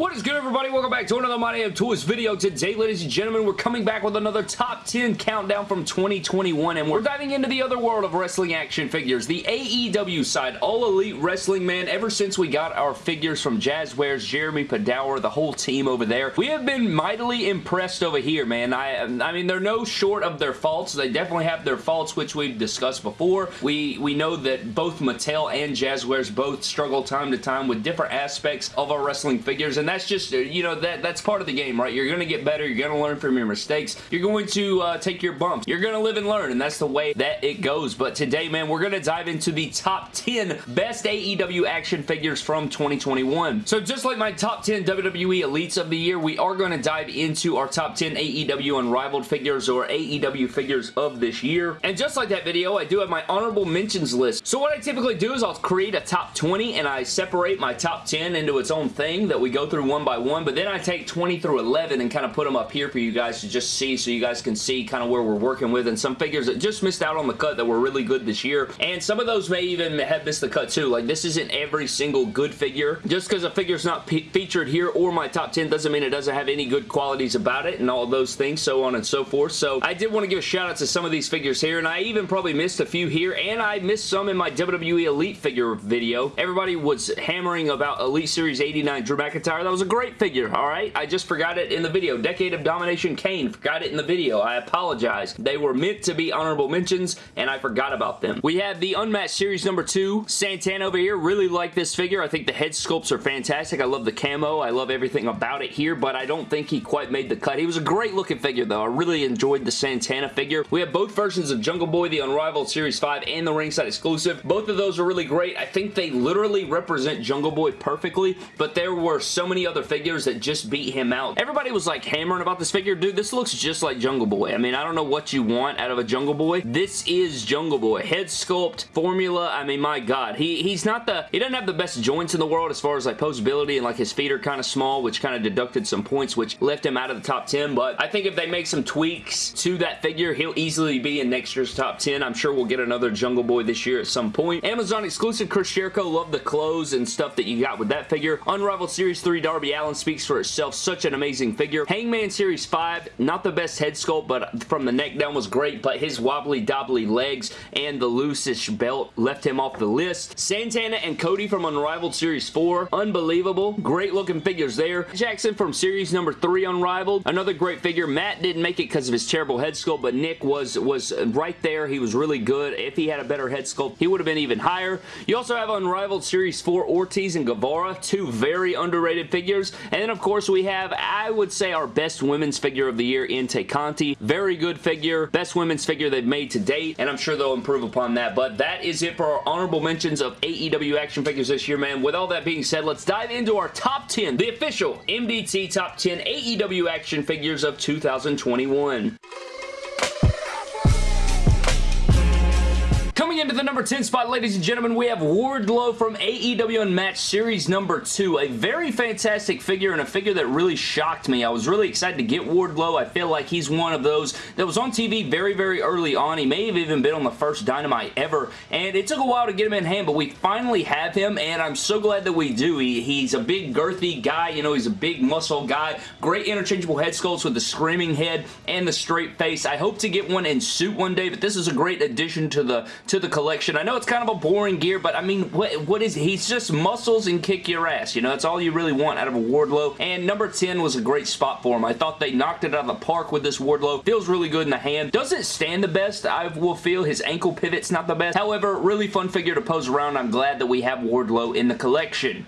What is good everybody? Welcome back to another My Damn Toys video. Today, ladies and gentlemen, we're coming back with another top 10 countdown from 2021 and we're diving into the other world of wrestling action figures, the AEW side, All Elite Wrestling, man. Ever since we got our figures from Jazwares, Jeremy Padawer, the whole team over there, we have been mightily impressed over here, man. I, I mean, they're no short of their faults. They definitely have their faults, which we've discussed before. We, we know that both Mattel and Jazwares both struggle time to time with different aspects of our wrestling figures and that's just, uh, you know, that that's part of the game, right? You're going to get better. You're going to learn from your mistakes. You're going to uh, take your bumps. You're going to live and learn, and that's the way that it goes. But today, man, we're going to dive into the top 10 best AEW action figures from 2021. So just like my top 10 WWE Elites of the year, we are going to dive into our top 10 AEW Unrivaled figures or AEW figures of this year. And just like that video, I do have my honorable mentions list. So what I typically do is I'll create a top 20 and I separate my top 10 into its own thing that we go through one by one, but then I take 20 through 11 and kind of put them up here for you guys to just see so you guys can see kind of where we're working with and some figures that just missed out on the cut that were really good this year. And some of those may even have missed the cut too. Like this isn't every single good figure. Just because a figure's not featured here or my top 10 doesn't mean it doesn't have any good qualities about it and all those things, so on and so forth. So I did want to give a shout out to some of these figures here and I even probably missed a few here and I missed some in my WWE Elite figure video. Everybody was hammering about Elite Series 89 Drew McIntyre. That was a great figure, alright? I just forgot it in the video. Decade of Domination Kane, forgot it in the video. I apologize. They were meant to be honorable mentions, and I forgot about them. We have the Unmatched Series number 2, Santana over here. Really like this figure. I think the head sculpts are fantastic. I love the camo. I love everything about it here, but I don't think he quite made the cut. He was a great looking figure, though. I really enjoyed the Santana figure. We have both versions of Jungle Boy, the Unrivaled Series 5, and the ringside exclusive. Both of those are really great. I think they literally represent Jungle Boy perfectly, but there were so many other figures that just beat him out. Everybody was like hammering about this figure. Dude, this looks just like Jungle Boy. I mean, I don't know what you want out of a Jungle Boy. This is Jungle Boy. Head sculpt, formula, I mean, my God. He, he's not the, he doesn't have the best joints in the world as far as like posability and like his feet are kind of small, which kind of deducted some points, which left him out of the top 10, but I think if they make some tweaks to that figure, he'll easily be in next year's top 10. I'm sure we'll get another Jungle Boy this year at some point. Amazon exclusive Chris Jericho. Love the clothes and stuff that you got with that figure. Unrivaled Series 3 Darby Allin speaks for itself. Such an amazing figure. Hangman Series 5, not the best head sculpt, but from the neck down was great, but his wobbly dobbly legs and the loosish belt left him off the list. Santana and Cody from Unrivaled Series 4, unbelievable. Great looking figures there. Jackson from Series number 3 Unrivaled, another great figure. Matt didn't make it because of his terrible head sculpt, but Nick was, was right there. He was really good. If he had a better head sculpt, he would have been even higher. You also have Unrivaled Series 4 Ortiz and Guevara, two very underrated figures. And then, of course, we have, I would say, our best women's figure of the year in Tay Conti. Very good figure. Best women's figure they've made to date, and I'm sure they'll improve upon that. But that is it for our honorable mentions of AEW action figures this year, man. With all that being said, let's dive into our top 10, the official MDT Top 10 AEW action figures of 2021. Into the number 10 spot, ladies and gentlemen, we have Wardlow from AEW Unmatched Series number 2. A very fantastic figure and a figure that really shocked me. I was really excited to get Wardlow. I feel like he's one of those that was on TV very, very early on. He may have even been on the first Dynamite ever, and it took a while to get him in hand, but we finally have him, and I'm so glad that we do. He, he's a big, girthy guy. You know, he's a big muscle guy. Great interchangeable head sculpts with the screaming head and the straight face. I hope to get one in suit one day, but this is a great addition to the to the collection. I know it's kind of a boring gear, but I mean, what, what is He's just muscles and kick your ass. You know, that's all you really want out of a Wardlow. And number 10 was a great spot for him. I thought they knocked it out of the park with this Wardlow. Feels really good in the hand. Doesn't stand the best, I will feel. His ankle pivot's not the best. However, really fun figure to pose around. I'm glad that we have Wardlow in the collection.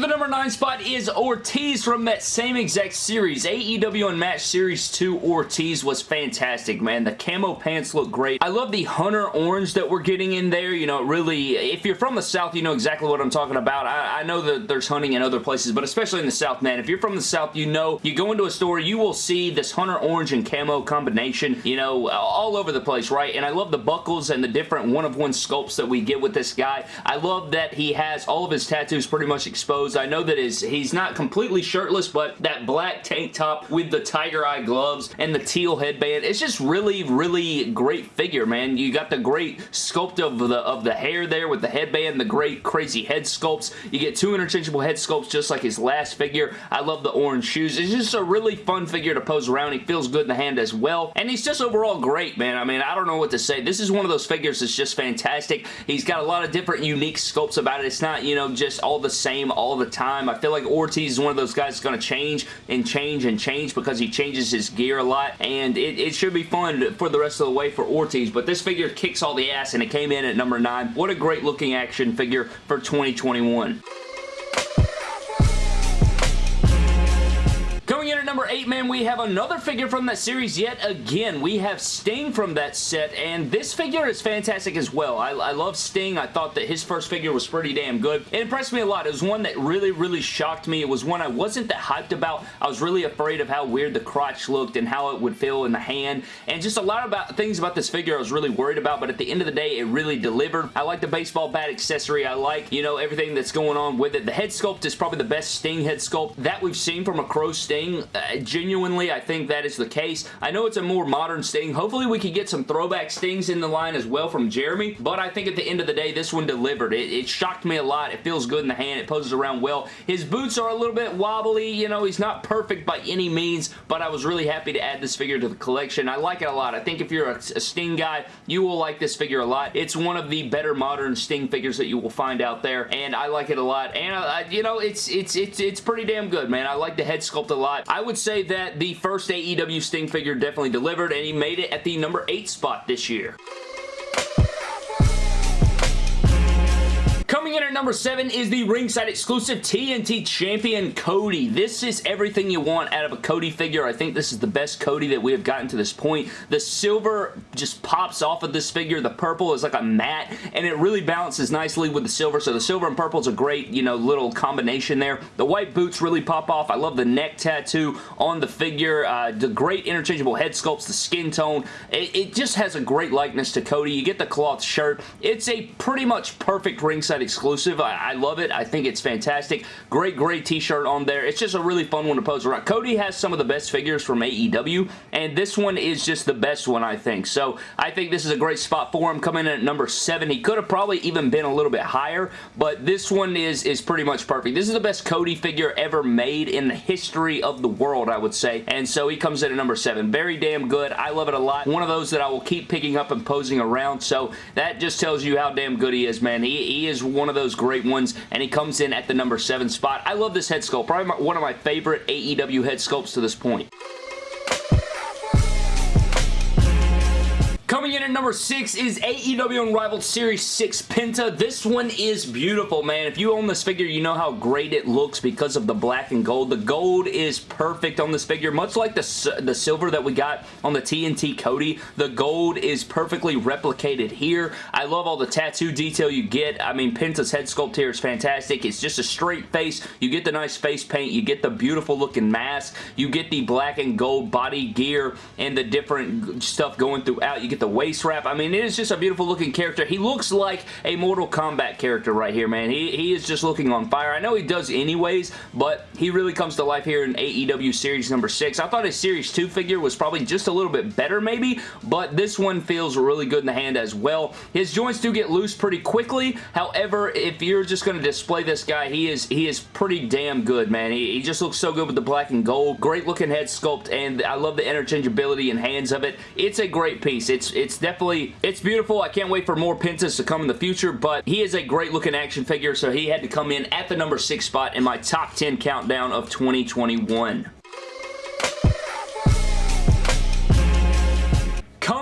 The number 9 spot is Ortiz from that same exact series. AEW Unmatched Series 2 Ortiz was fantastic, man. The camo pants look great. I love the Hunter Orange that we're getting in there. You know, really, if you're from the South, you know exactly what I'm talking about. I, I know that there's hunting in other places, but especially in the South, man. If you're from the South, you know, you go into a store, you will see this Hunter Orange and camo combination, you know, all over the place, right? And I love the buckles and the different one-of-one sculpts that we get with this guy. I love that he has all of his tattoos pretty much exposed pose. I know that is he's not completely shirtless, but that black tank top with the tiger eye gloves and the teal headband, it's just really, really great figure, man. You got the great sculpt of the, of the hair there with the headband, the great crazy head sculpts. You get two interchangeable head sculpts just like his last figure. I love the orange shoes. It's just a really fun figure to pose around. He feels good in the hand as well. And he's just overall great, man. I mean, I don't know what to say. This is one of those figures that's just fantastic. He's got a lot of different unique sculpts about it. It's not, you know, just all the same all the time. I feel like Ortiz is one of those guys that's going to change and change and change because he changes his gear a lot. And it, it should be fun for the rest of the way for Ortiz. But this figure kicks all the ass and it came in at number 9. What a great looking action figure for 2021. Coming in at number 8, man, we have another figure from that series yet again. We have Sting from that set, and this figure is fantastic as well. I, I love Sting. I thought that his first figure was pretty damn good. It impressed me a lot. It was one that really, really shocked me. It was one I wasn't that hyped about. I was really afraid of how weird the crotch looked and how it would feel in the hand, and just a lot about things about this figure I was really worried about, but at the end of the day, it really delivered. I like the baseball bat accessory. I like, you know, everything that's going on with it. The head sculpt is probably the best Sting head sculpt that we've seen from a Crow Sting Sting. Uh, genuinely, I think that is the case. I know it's a more modern Sting. Hopefully, we can get some throwback Stings in the line as well from Jeremy, but I think at the end of the day, this one delivered. It, it shocked me a lot. It feels good in the hand. It poses around well. His boots are a little bit wobbly. You know, he's not perfect by any means, but I was really happy to add this figure to the collection. I like it a lot. I think if you're a, a Sting guy, you will like this figure a lot. It's one of the better modern Sting figures that you will find out there, and I like it a lot. And, uh, you know, it's, it's, it's, it's pretty damn good, man. I like the head sculpt a lot. I would say that the first AEW Sting figure definitely delivered, and he made it at the number 8 spot this year. Coming in at number 7 is the ringside exclusive TNT Champion Cody. This is everything you want out of a Cody figure. I think this is the best Cody that we have gotten to this point. The silver just pops off of this figure. The purple is like a matte, and it really balances nicely with the silver. So the silver and purple is a great, you know, little combination there. The white boots really pop off. I love the neck tattoo on the figure. Uh, the great interchangeable head sculpts, the skin tone. It, it just has a great likeness to Cody. You get the cloth shirt. It's a pretty much perfect ringside exclusive. I, I love it. I think it's fantastic. Great great t-shirt on there. It's just a really fun one to pose around. Cody has some of the best figures from AEW, and this one is just the best one, I think. So I think this is a great spot for him coming in at number 7. He could have probably even been a little bit higher, but this one is, is pretty much perfect. This is the best Cody figure ever made in the history of the world, I would say, and so he comes in at number 7. Very damn good. I love it a lot. One of those that I will keep picking up and posing around, so that just tells you how damn good he is, man. He, he is one of those great ones, and he comes in at the number 7 spot. I love this head sculpt. Probably one of my favorite AEW head sculpts to this point. Coming in at number 6 is AEW Unrivaled Series 6 Penta. This one is beautiful, man. If you own this figure, you know how great it looks because of the black and gold. The gold is perfect on this figure, much like the, the silver that we got on the TNT Cody. The gold is perfectly replicated here. I love all the tattoo detail you get. I mean, Penta's head sculpt here is fantastic. It's just a straight face. You get the nice face paint. You get the beautiful looking mask. You get the black and gold body gear and the different stuff going throughout. You get the waist wrap. I mean, it is just a beautiful looking character. He looks like a Mortal Kombat character right here, man. He, he is just looking on fire. I know he does anyways, but he really comes to life here in AEW Series number 6. I thought his Series 2 figure was probably just a little bit better maybe, but this one feels really good in the hand as well. His joints do get loose pretty quickly. However, if you're just going to display this guy, he is he is pretty damn good, man. He, he just looks so good with the black and gold. Great looking head sculpt, and I love the interchangeability and hands of it. It's a great piece. It's it's definitely, it's beautiful. I can't wait for more Pentas to come in the future, but he is a great looking action figure, so he had to come in at the number 6 spot in my top 10 countdown of 2021.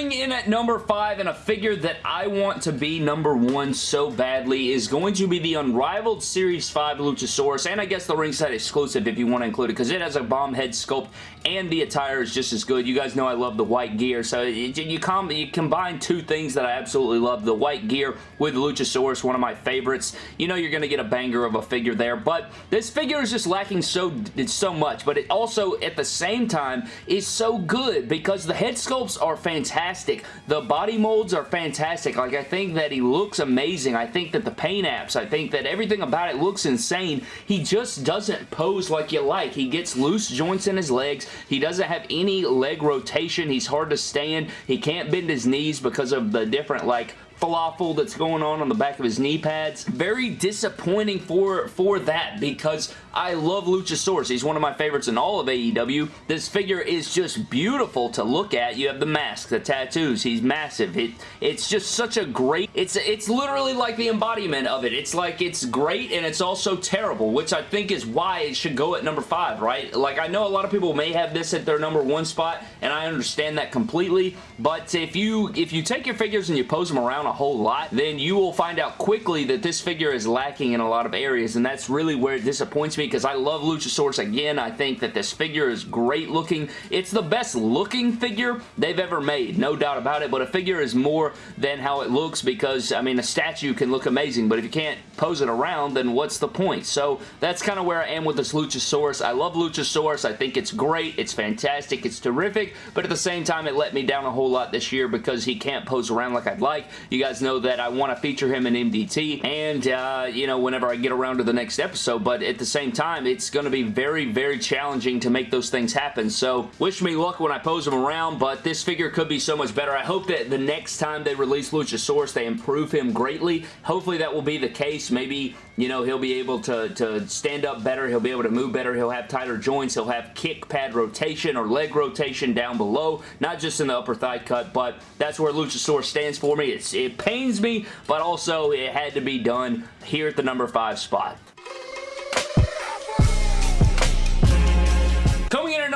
Coming in at number 5 and a figure that I want to be number 1 so badly is going to be the Unrivaled Series 5 Luchasaurus and I guess the ringside exclusive if you want to include it because it has a bomb head sculpt and the attire is just as good. You guys know I love the white gear so you, com you combine two things that I absolutely love. The white gear with Luchasaurus, one of my favorites. You know you're going to get a banger of a figure there but this figure is just lacking so, so much but it also at the same time is so good because the head sculpts are fantastic fantastic. The body molds are fantastic. Like, I think that he looks amazing. I think that the paint apps, I think that everything about it looks insane. He just doesn't pose like you like. He gets loose joints in his legs. He doesn't have any leg rotation. He's hard to stand. He can't bend his knees because of the different, like, falafel that's going on on the back of his knee pads. Very disappointing for, for that because I love Luchasaurus. He's one of my favorites in all of AEW. This figure is just beautiful to look at. You have the mask, the tattoos. He's massive. It, it's just such a great... It's, it's literally like the embodiment of it. It's like it's great and it's also terrible, which I think is why it should go at number five, right? Like, I know a lot of people may have this at their number one spot, and I understand that completely, but if you, if you take your figures and you pose them around a whole lot, then you will find out quickly that this figure is lacking in a lot of areas, and that's really where it disappoints me because I love Luchasaurus again. I think that this figure is great looking. It's the best looking figure they've ever made, no doubt about it, but a figure is more than how it looks because, I mean, a statue can look amazing, but if you can't pose it around, then what's the point? So that's kind of where I am with this Luchasaurus. I love Luchasaurus. I think it's great. It's fantastic. It's terrific, but at the same time, it let me down a whole lot this year because he can't pose around like I'd like. You guys know that I want to feature him in MDT, and, uh, you know, whenever I get around to the next episode, but at the same same time, it's going to be very, very challenging to make those things happen. So wish me luck when I pose them around, but this figure could be so much better. I hope that the next time they release Luchasaurus, they improve him greatly. Hopefully that will be the case. Maybe, you know, he'll be able to, to stand up better. He'll be able to move better. He'll have tighter joints. He'll have kick pad rotation or leg rotation down below, not just in the upper thigh cut, but that's where Luchasaurus stands for me. It's, it pains me, but also it had to be done here at the number 5 spot.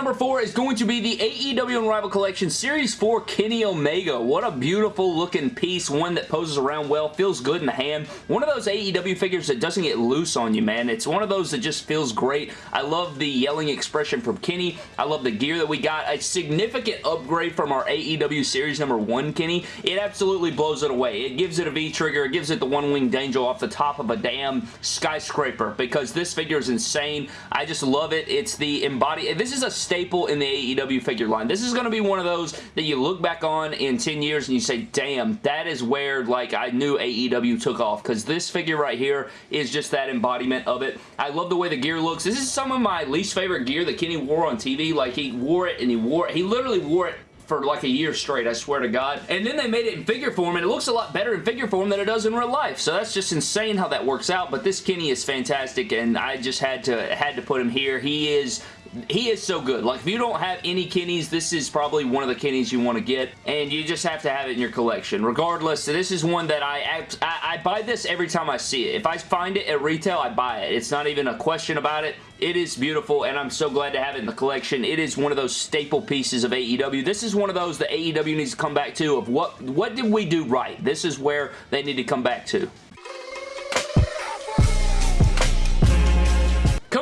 Number 4 is going to be the AEW Unrivaled Collection Series 4 Kenny Omega. What a beautiful looking piece. One that poses around well, feels good in the hand. One of those AEW figures that doesn't get loose on you, man. It's one of those that just feels great. I love the yelling expression from Kenny. I love the gear that we got. A significant upgrade from our AEW Series number 1 Kenny. It absolutely blows it away. It gives it a V-trigger. It gives it the one-winged angel off the top of a damn skyscraper because this figure is insane. I just love it. It's the embody this is a staple in the AEW figure line. This is going to be one of those that you look back on in 10 years and you say, damn, that is where like I knew AEW took off because this figure right here is just that embodiment of it. I love the way the gear looks. This is some of my least favorite gear that Kenny wore on TV. Like he wore it and he wore it. He literally wore it for like a year straight, I swear to God. And then they made it in figure form, and it looks a lot better in figure form than it does in real life. So that's just insane how that works out, but this Kenny is fantastic, and I just had to had to put him here. He is he is so good. Like, if you don't have any Kennys, this is probably one of the Kennys you want to get, and you just have to have it in your collection. Regardless, this is one that I, I, I buy this every time I see it. If I find it at retail, I buy it. It's not even a question about it. It is beautiful, and I'm so glad to have it in the collection. It is one of those staple pieces of AEW. This is one of those that AEW needs to come back to of what, what did we do right? This is where they need to come back to.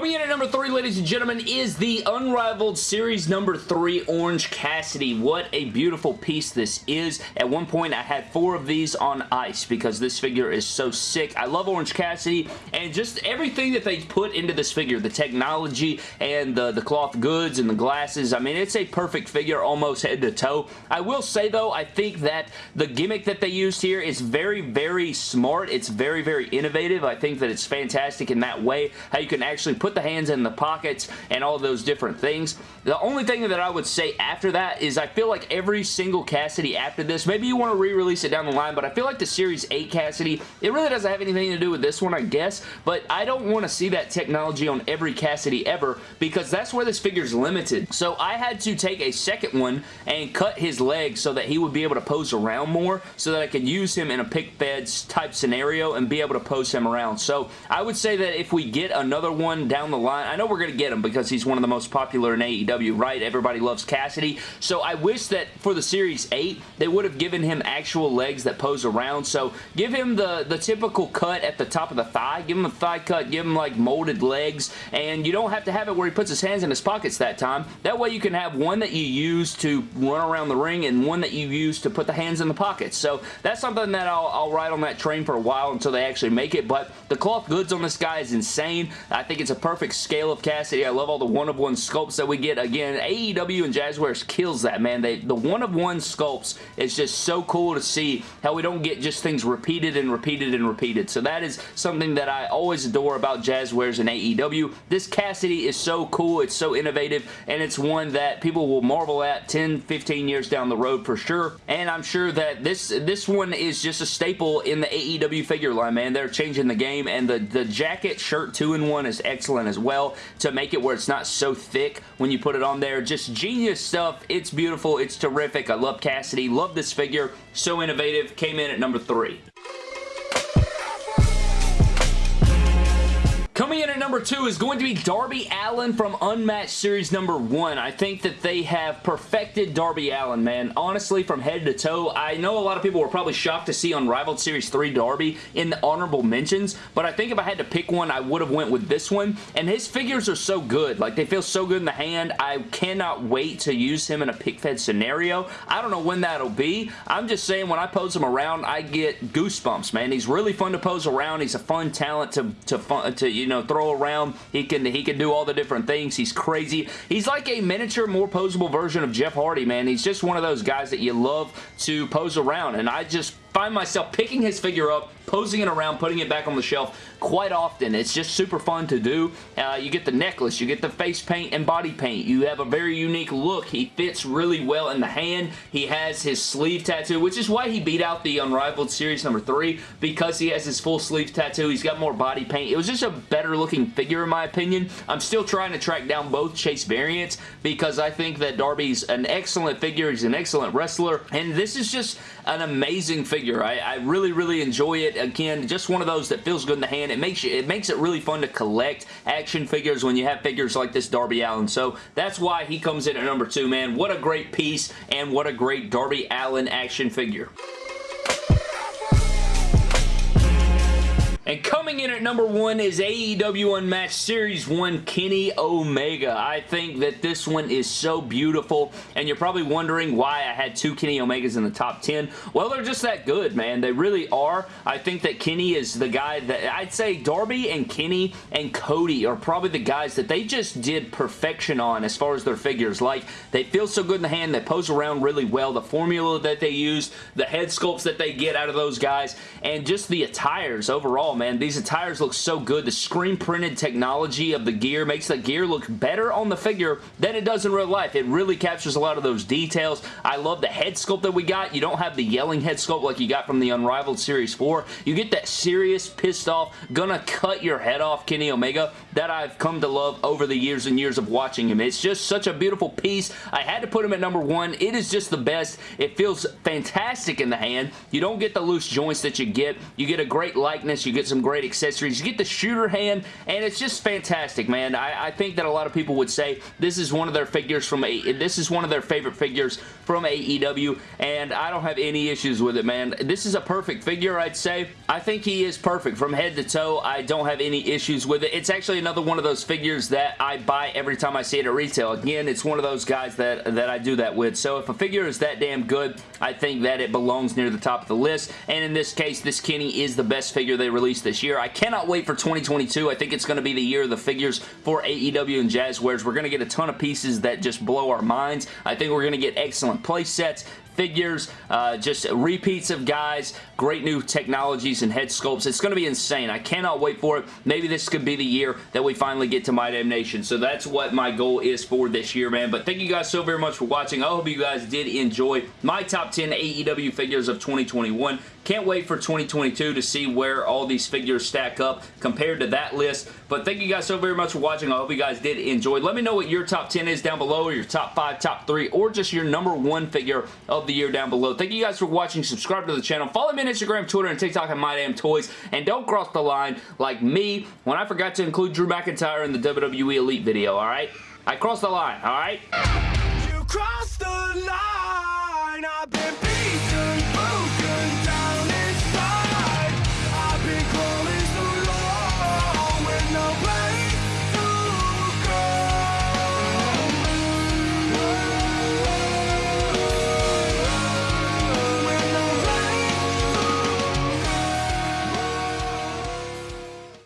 Coming in at number three, ladies and gentlemen, is the Unrivaled Series number three Orange Cassidy. What a beautiful piece this is. At one point, I had four of these on ice because this figure is so sick. I love Orange Cassidy and just everything that they put into this figure, the technology and the, the cloth goods and the glasses. I mean, it's a perfect figure almost head to toe. I will say, though, I think that the gimmick that they used here is very, very smart. It's very, very innovative. I think that it's fantastic in that way, how you can actually put the hands in the pockets and all those different things. The only thing that I would say after that is I feel like every single Cassidy after this, maybe you want to re-release it down the line, but I feel like the Series 8 Cassidy, it really doesn't have anything to do with this one, I guess, but I don't want to see that technology on every Cassidy ever because that's where this figure is limited. So I had to take a second one and cut his legs so that he would be able to pose around more so that I could use him in a pick feds type scenario and be able to pose him around. So I would say that if we get another one down the line. I know we're going to get him because he's one of the most popular in AEW, right? Everybody loves Cassidy. So I wish that for the Series 8, they would have given him actual legs that pose around. So give him the, the typical cut at the top of the thigh. Give him a thigh cut. Give him like molded legs. And you don't have to have it where he puts his hands in his pockets that time. That way you can have one that you use to run around the ring and one that you use to put the hands in the pockets. So that's something that I'll, I'll ride on that train for a while until they actually make it. But the cloth goods on this guy is insane. I think it's a perfect perfect scale of Cassidy. I love all the one-of-one sculpts that we get. Again, AEW and Jazwares kills that, man. They The one-of-one sculpts is just so cool to see how we don't get just things repeated and repeated and repeated. So that is something that I always adore about Jazwares and AEW. This Cassidy is so cool. It's so innovative, and it's one that people will marvel at 10, 15 years down the road for sure. And I'm sure that this, this one is just a staple in the AEW figure line, man. They're changing the game, and the, the jacket shirt 2-in-1 is excellent as well to make it where it's not so thick when you put it on there. Just genius stuff. It's beautiful. It's terrific. I love Cassidy. Love this figure. So innovative. Came in at number three. Coming in at number two is going to be Darby Allin from Unmatched Series number one. I think that they have perfected Darby Allin, man. Honestly, from head to toe, I know a lot of people were probably shocked to see Unrivaled Series 3 Darby in the honorable mentions, but I think if I had to pick one, I would have went with this one, and his figures are so good. Like, they feel so good in the hand. I cannot wait to use him in a pick fed scenario. I don't know when that'll be. I'm just saying, when I pose him around, I get goosebumps, man. He's really fun to pose around. He's a fun talent to, to, fun, to you know, throw around. He can, he can do all the different things. He's crazy. He's like a miniature, more posable version of Jeff Hardy, man. He's just one of those guys that you love to pose around, and I just find myself picking his figure up, posing it around, putting it back on the shelf quite often. It's just super fun to do. Uh, you get the necklace, you get the face paint and body paint. You have a very unique look. He fits really well in the hand. He has his sleeve tattoo, which is why he beat out the Unrivaled Series number 3 because he has his full sleeve tattoo. He's got more body paint. It was just a better looking figure in my opinion. I'm still trying to track down both Chase variants because I think that Darby's an excellent figure. He's an excellent wrestler and this is just an amazing figure. I, I really, really enjoy it. Again, just one of those that feels good in the hand it makes you, it makes it really fun to collect action figures when you have figures like this Darby Allin. So that's why he comes in at number two, man. What a great piece and what a great Darby Allin action figure. And coming in at number one is AEW Unmatched Series 1 Kenny Omega. I think that this one is so beautiful, and you're probably wondering why I had two Kenny Omegas in the top 10. Well, they're just that good, man. They really are. I think that Kenny is the guy that, I'd say Darby and Kenny and Cody are probably the guys that they just did perfection on as far as their figures. Like, they feel so good in the hand, they pose around really well, the formula that they use, the head sculpts that they get out of those guys, and just the attires overall Oh, man. These attires look so good. The screen printed technology of the gear makes the gear look better on the figure than it does in real life. It really captures a lot of those details. I love the head sculpt that we got. You don't have the yelling head sculpt like you got from the Unrivaled Series 4. You get that serious, pissed off, gonna cut your head off Kenny Omega that I've come to love over the years and years of watching him. It's just such a beautiful piece. I had to put him at number one. It is just the best. It feels fantastic in the hand. You don't get the loose joints that you get. You get a great likeness. You get get some great accessories. You get the shooter hand, and it's just fantastic, man. I, I think that a lot of people would say this is one of their figures from a this is one of their favorite figures from AEW, and I don't have any issues with it, man. This is a perfect figure, I'd say. I think he is perfect from head to toe. I don't have any issues with it. It's actually another one of those figures that I buy every time I see it at retail. Again, it's one of those guys that, that I do that with. So if a figure is that damn good, I think that it belongs near the top of the list. And in this case, this Kenny is the best figure they released this year. I cannot wait for 2022. I think it's going to be the year of the figures for AEW and Jazwares. We're going to get a ton of pieces that just blow our minds. I think we're going to get excellent play sets, figures, uh, just repeats of guys, great new technologies and head sculpts. It's going to be insane. I cannot wait for it. Maybe this could be the year that we finally get to My Damn Nation. So that's what my goal is for this year, man. But thank you guys so very much for watching. I hope you guys did enjoy my top 10 AEW figures of 2021. Can't wait for 2022 to see where all these figures stack up compared to that list. But thank you guys so very much for watching. I hope you guys did enjoy. Let me know what your top 10 is down below, or your top 5, top 3, or just your number one figure of the year down below. Thank you guys for watching. Subscribe to the channel. Follow me on Instagram, Twitter, and TikTok at My Damn Toys. And don't cross the line like me when I forgot to include Drew McIntyre in the WWE Elite video, alright? I crossed the line, alright? You crossed the line!